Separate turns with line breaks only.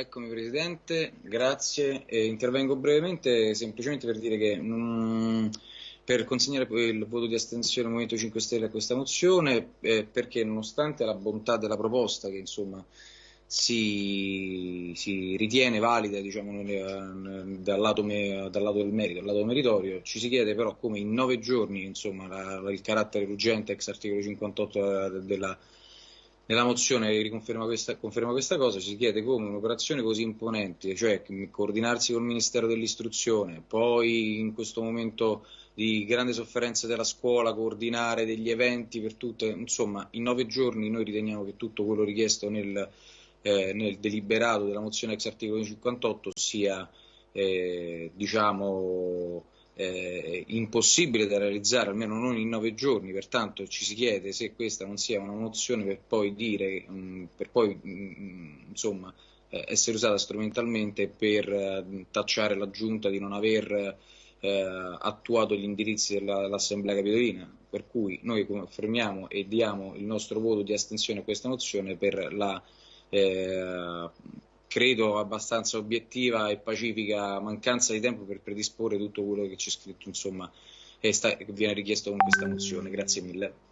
eccomi Presidente, grazie. Eh, intervengo brevemente semplicemente per dire che mh, per consegnare il voto di astensione del Movimento 5 Stelle a questa mozione eh, perché nonostante la bontà della proposta che insomma si, si ritiene valida diciamo, dal, lato me, dal, lato del merito, dal lato meritorio, ci si chiede però come in nove giorni insomma, la, il carattere urgente ex articolo 58 della nella mozione riconferma questa, conferma questa cosa, si chiede come un'operazione così imponente, cioè coordinarsi col Ministero dell'Istruzione, poi in questo momento di grande sofferenza della scuola, coordinare degli eventi per tutte, insomma in nove giorni noi riteniamo che tutto quello richiesto nel, eh, nel deliberato della mozione ex articolo 58 sia eh, diciamo eh, impossibile da realizzare, almeno non in nove giorni, pertanto ci si chiede se questa non sia una mozione per poi dire, mh, per poi mh, mm, insomma, eh, essere usata strumentalmente per eh, tacciare la Giunta di non aver eh, attuato gli indirizzi dell'Assemblea Capitolina, per cui noi confermiamo e diamo il nostro voto di astensione a questa mozione per la eh, credo abbastanza obiettiva e pacifica mancanza di tempo per predisporre tutto quello che c'è scritto insomma e sta, viene richiesto con questa mozione. Grazie mille.